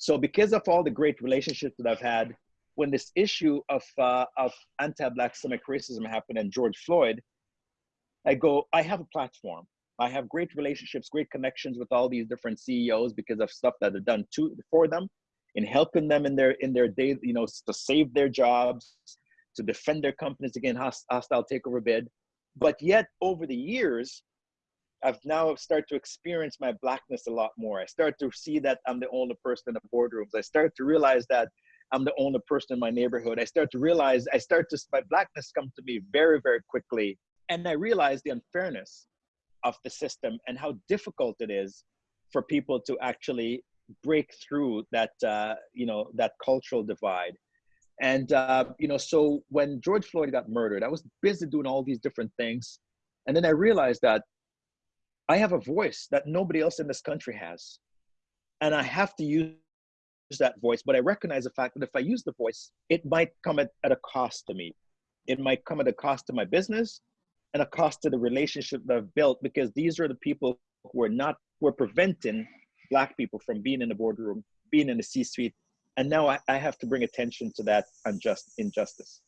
So because of all the great relationships that I've had, when this issue of uh, of anti-black systemic racism happened and George Floyd, I go, I have a platform. I have great relationships, great connections with all these different CEOs because of stuff that I've done to for them, in helping them in their in their day, you know, to save their jobs, to defend their companies against hostile takeover bid. But yet, over the years, I've now started to experience my blackness a lot more. I start to see that I'm the only person in the boardrooms. I start to realize that I'm the only person in my neighborhood. I start to realize, I start to, my blackness come to me very, very quickly. And I realize the unfairness of the system and how difficult it is for people to actually break through that, uh, you know, that cultural divide. And, uh, you know, so when George Floyd got murdered, I was busy doing all these different things. And then I realized that I have a voice that nobody else in this country has. And I have to use that voice, but I recognize the fact that if I use the voice, it might come at, at a cost to me. It might come at a cost to my business and a cost to the relationship that I've built because these are the people who are not, who are preventing Black people from being in the boardroom, being in the C suite. And now I, I have to bring attention to that unjust injustice.